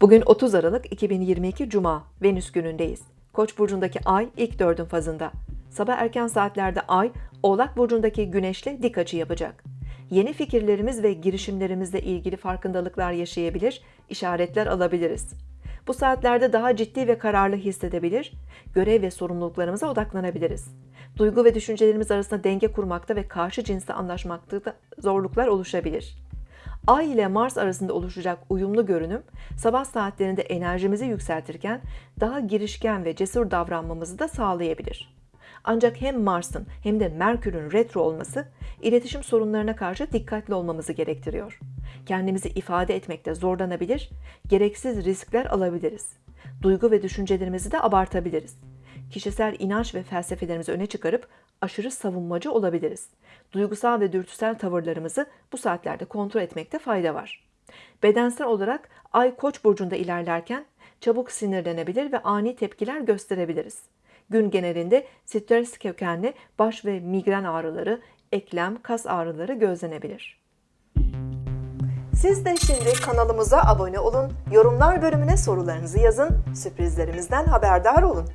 Bugün 30 Aralık 2022 Cuma, Venüs günündeyiz. Koç burcundaki ay ilk dördün fazında. Sabah erken saatlerde ay, Oğlak burcundaki güneşle dik açı yapacak. Yeni fikirlerimiz ve girişimlerimizle ilgili farkındalıklar yaşayabilir, işaretler alabiliriz. Bu saatlerde daha ciddi ve kararlı hissedebilir, görev ve sorumluluklarımıza odaklanabiliriz. Duygu ve düşüncelerimiz arasında denge kurmakta ve karşı cinsle anlaşmakta da zorluklar oluşabilir. Ay ile Mars arasında oluşacak uyumlu görünüm sabah saatlerinde enerjimizi yükseltirken daha girişken ve cesur davranmamızı da sağlayabilir. Ancak hem Mars'ın hem de Merkür'ün retro olması iletişim sorunlarına karşı dikkatli olmamızı gerektiriyor. Kendimizi ifade etmekte zorlanabilir, gereksiz riskler alabiliriz. Duygu ve düşüncelerimizi de abartabiliriz. Kişisel inanç ve felsefelerimizi öne çıkarıp aşırı savunmacı olabiliriz. Duygusal ve dürtüsel tavırlarımızı bu saatlerde kontrol etmekte fayda var. Bedensel olarak Ay Koç burcunda ilerlerken çabuk sinirlenebilir ve ani tepkiler gösterebiliriz. Gün genelinde stres kökenli baş ve migren ağrıları, eklem, kas ağrıları gözlenebilir. Siz de şimdi kanalımıza abone olun, yorumlar bölümüne sorularınızı yazın, sürprizlerimizden haberdar olun.